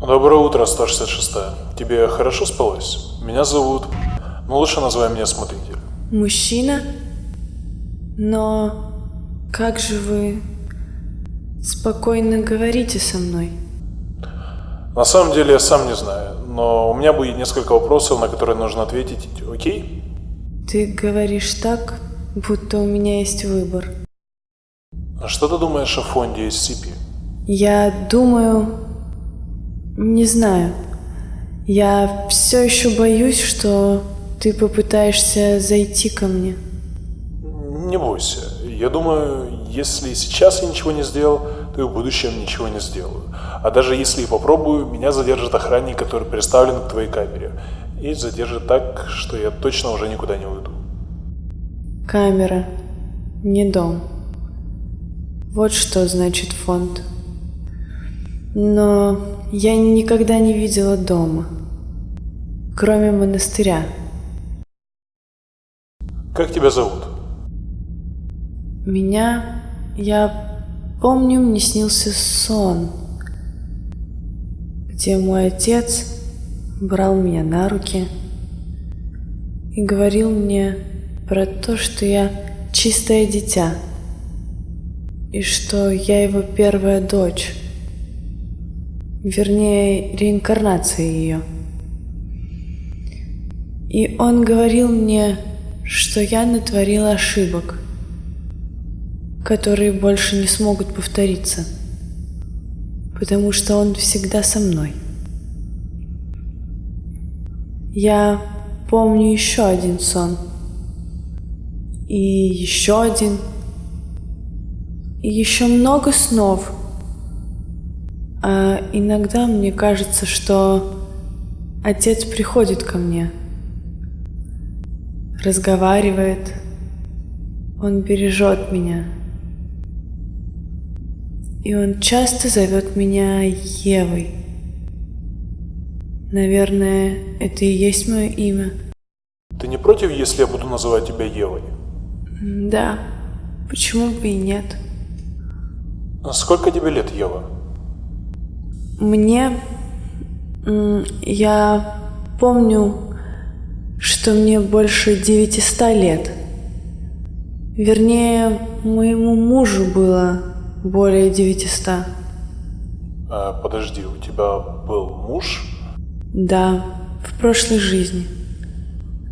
Доброе утро, 166. Тебе хорошо спалось? Меня зовут... Ну, лучше называй меня Смотритель. Мужчина? Но как же вы спокойно говорите со мной? На самом деле, я сам не знаю, но у меня будет несколько вопросов, на которые нужно ответить, окей? Ты говоришь так, будто у меня есть выбор. А что ты думаешь о фонде SCP? Я думаю... Не знаю. Я все еще боюсь, что ты попытаешься зайти ко мне. Не бойся. Я думаю, если сейчас я ничего не сделал, то и в будущем ничего не сделаю. А даже если и попробую, меня задержит охранник, который представлен к твоей камере. И задержит так, что я точно уже никуда не уйду. Камера. Не дом. Вот что значит фонд. Но я никогда не видела дома, кроме монастыря. Как тебя зовут? Меня, я помню, мне снился сон, где мой отец брал меня на руки и говорил мне про то, что я чистое дитя, и что я его первая дочь, вернее, реинкарнация ее. И он говорил мне, что я натворила ошибок, которые больше не смогут повториться, потому что он всегда со мной. Я помню еще один сон, и еще один, и еще много снов. А иногда мне кажется, что отец приходит ко мне – разговаривает, он бережет меня. И он часто зовет меня Евой. Наверное, это и есть мое имя. Ты не против, если я буду называть тебя Евой? Да, почему бы и нет? А сколько тебе лет, Ева? Мне... Я помню, что мне больше 900 лет. Вернее, моему мужу было более 900. А, подожди, у тебя был муж? Да, в прошлой жизни.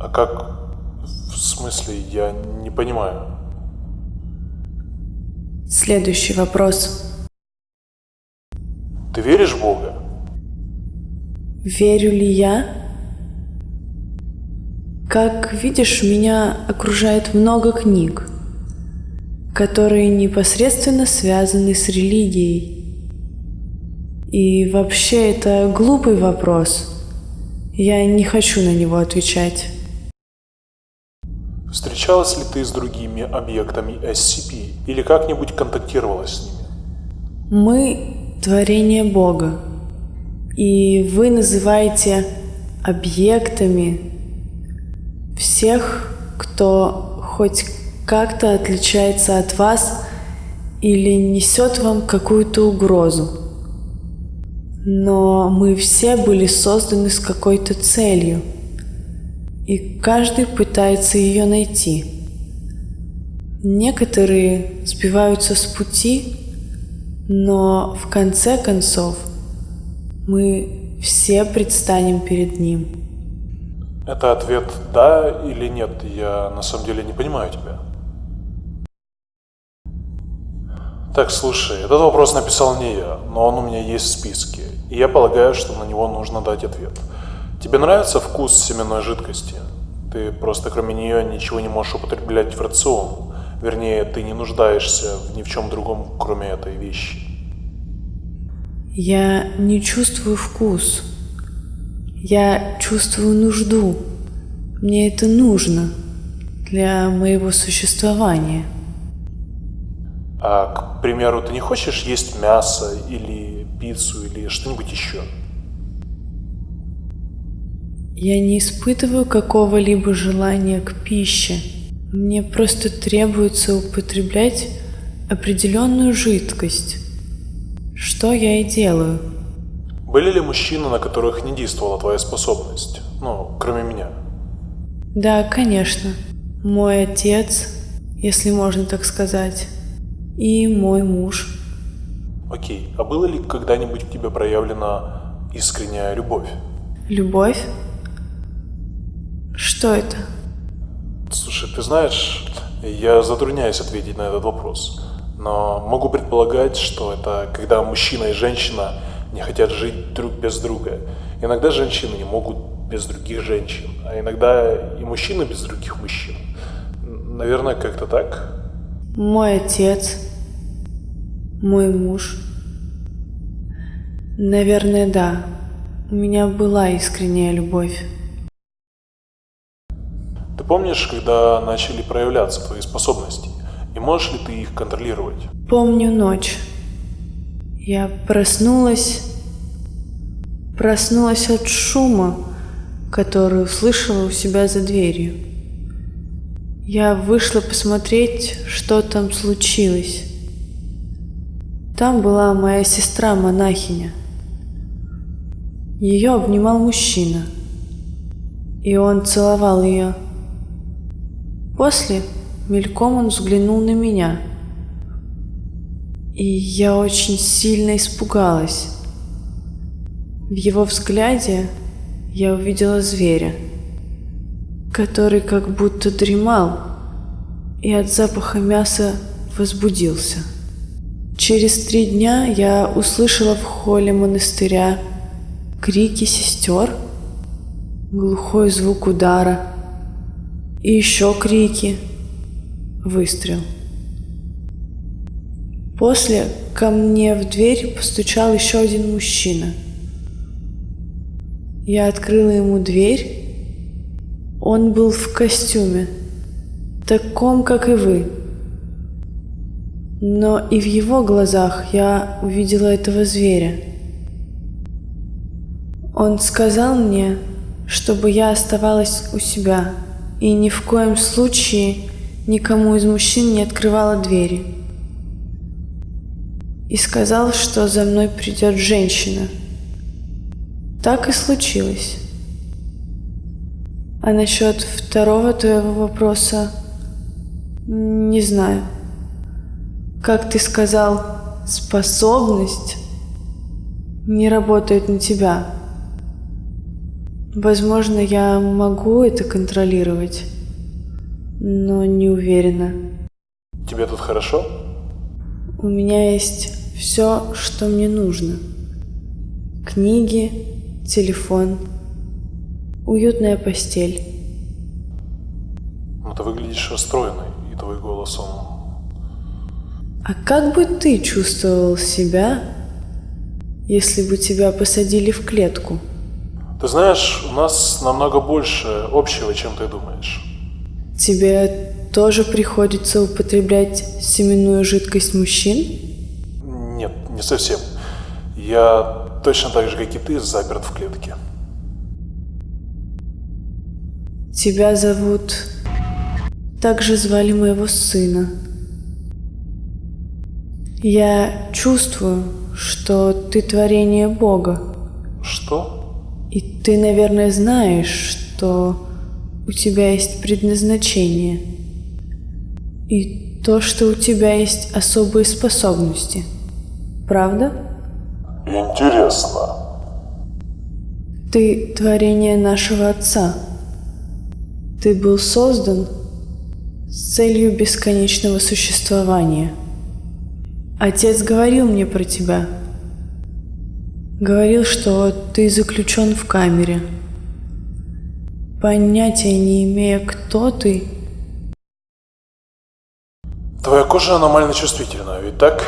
А как... В смысле, я не понимаю. Следующий вопрос. Ты веришь в Бога? Верю ли я? Как видишь, меня окружает много книг, которые непосредственно связаны с религией. И вообще это глупый вопрос. Я не хочу на него отвечать. Встречалась ли ты с другими объектами SCP или как-нибудь контактировала с ними? Мы – творение Бога. И вы называете объектами всех, кто хоть как-то отличается от вас или несет вам какую-то угрозу. Но мы все были созданы с какой-то целью, и каждый пытается ее найти. Некоторые сбиваются с пути, но в конце концов мы все предстанем перед ним. Это ответ «да» или «нет». Я на самом деле не понимаю тебя. Так, слушай, этот вопрос написал не я, но он у меня есть в списке, и я полагаю, что на него нужно дать ответ. Тебе нравится вкус семенной жидкости? Ты просто кроме нее ничего не можешь употреблять в рацион. Вернее, ты не нуждаешься ни в чем другом, кроме этой вещи. Я не чувствую вкус. Я чувствую нужду. Мне это нужно для моего существования. А, к примеру, ты не хочешь есть мясо или пиццу или что-нибудь еще? Я не испытываю какого-либо желания к пище. Мне просто требуется употреблять определенную жидкость. Что я и делаю. Были ли мужчины, на которых не действовала твоя способность? Ну, кроме меня. Да, конечно. Мой отец, если можно так сказать, и мой муж. Окей, а было ли когда-нибудь к тебе проявлена искренняя любовь? Любовь? Что это? Слушай, ты знаешь, я затрудняюсь ответить на этот вопрос. Но могу предполагать, что это когда мужчина и женщина не хотят жить друг без друга. Иногда женщины не могут без других женщин, а иногда и мужчины без других мужчин. Наверное, как-то так. Мой отец, мой муж. Наверное, да. У меня была искренняя любовь. Помнишь, когда начали проявляться твои способности? И можешь ли ты их контролировать? Помню ночь. Я проснулась, проснулась от шума, который услышала у себя за дверью. Я вышла посмотреть, что там случилось. Там была моя сестра-монахиня. Ее обнимал мужчина, и он целовал ее. После мельком он взглянул на меня, и я очень сильно испугалась. В его взгляде я увидела зверя, который как будто дремал и от запаха мяса возбудился. Через три дня я услышала в холле монастыря крики сестер, глухой звук удара и еще крики, выстрел. После ко мне в дверь постучал еще один мужчина. Я открыла ему дверь. Он был в костюме, таком, как и вы. Но и в его глазах я увидела этого зверя. Он сказал мне, чтобы я оставалась у себя и ни в коем случае никому из мужчин не открывала двери. И сказал, что за мной придет женщина. Так и случилось. А насчет второго твоего вопроса не знаю. Как ты сказал, способность не работает на тебя. Возможно, я могу это контролировать, но не уверена. Тебе тут хорошо? У меня есть все, что мне нужно. Книги, телефон, уютная постель. Ну, ты выглядишь расстроенной, и твой голос, он... А как бы ты чувствовал себя, если бы тебя посадили в клетку? Ты знаешь, у нас намного больше общего, чем ты думаешь. Тебе тоже приходится употреблять семенную жидкость мужчин? Нет, не совсем. Я точно так же, как и ты, заперт в клетке. Тебя зовут... Так же звали моего сына. Я чувствую, что ты творение Бога. Что? И ты, наверное, знаешь, что у тебя есть предназначение. И то, что у тебя есть особые способности. Правда? Интересно. Ты творение нашего Отца. Ты был создан с целью бесконечного существования. Отец говорил мне про тебя – Говорил, что ты заключен в камере. Понятия не имея, кто ты. Твоя кожа аномально чувствительна, ведь так?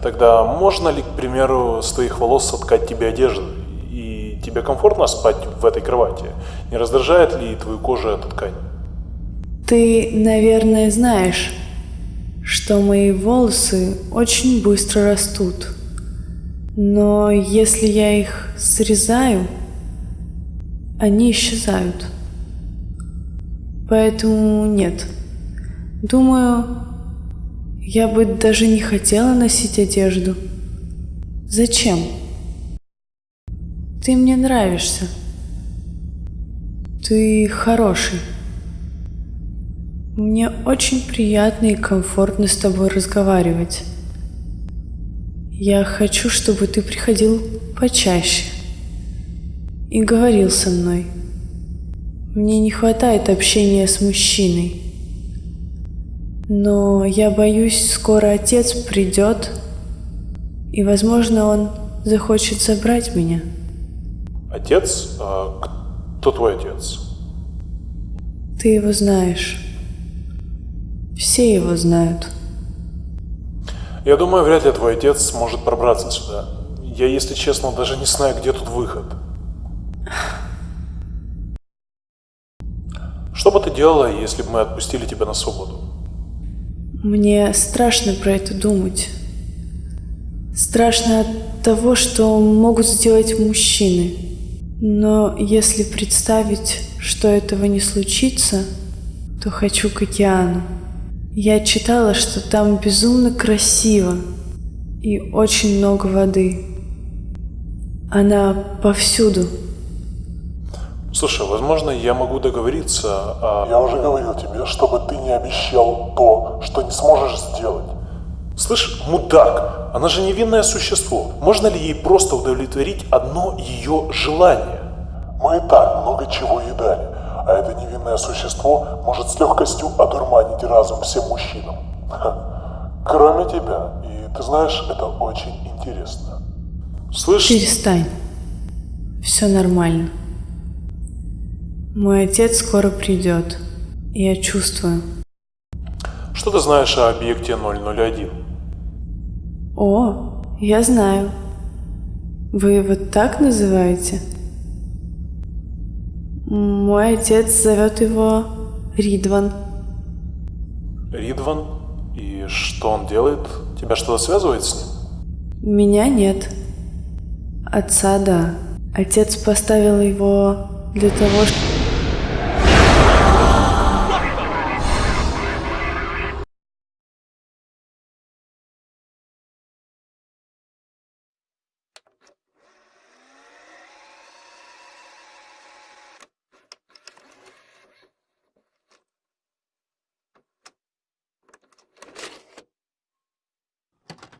Тогда можно ли, к примеру, с твоих волос соткать тебе одежду? И тебе комфортно спать в этой кровати? Не раздражает ли твою кожу эта ткань? Ты, наверное, знаешь, что мои волосы очень быстро растут. Но если я их срезаю, они исчезают. Поэтому нет. Думаю, я бы даже не хотела носить одежду. Зачем? Ты мне нравишься. Ты хороший. Мне очень приятно и комфортно с тобой разговаривать. Я хочу, чтобы ты приходил почаще и говорил со мной. Мне не хватает общения с мужчиной. Но я боюсь, скоро отец придет, и, возможно, он захочет забрать меня. Отец? А кто твой отец? Ты его знаешь. Все его знают. Я думаю, вряд ли твой отец сможет пробраться сюда. Я, если честно, даже не знаю, где тут выход. Что бы ты делала, если бы мы отпустили тебя на свободу? Мне страшно про это думать. Страшно от того, что могут сделать мужчины. Но если представить, что этого не случится, то хочу к океану. Я читала, что там безумно красиво и очень много воды. Она повсюду. Слушай, возможно, я могу договориться, а... Я уже говорил тебе, чтобы ты не обещал то, что не сможешь сделать. Слышь, мудак, она же невинное существо. Можно ли ей просто удовлетворить одно ее желание? Мы и так много чего едали, а это невинное существо может с легкостью одурманить разум всем мужчинам. Ха. Кроме тебя, и ты знаешь, это очень интересно. Слышь, Перестань. Все нормально. Мой отец скоро придет. Я чувствую. что ты знаешь о объекте 001? О, я знаю. Вы его так называете? Мой отец зовет его Ридван. Ридван? И что он делает? Тебя что-то связывает с ним? Меня нет. Отца да. Отец поставил его для того, чтобы...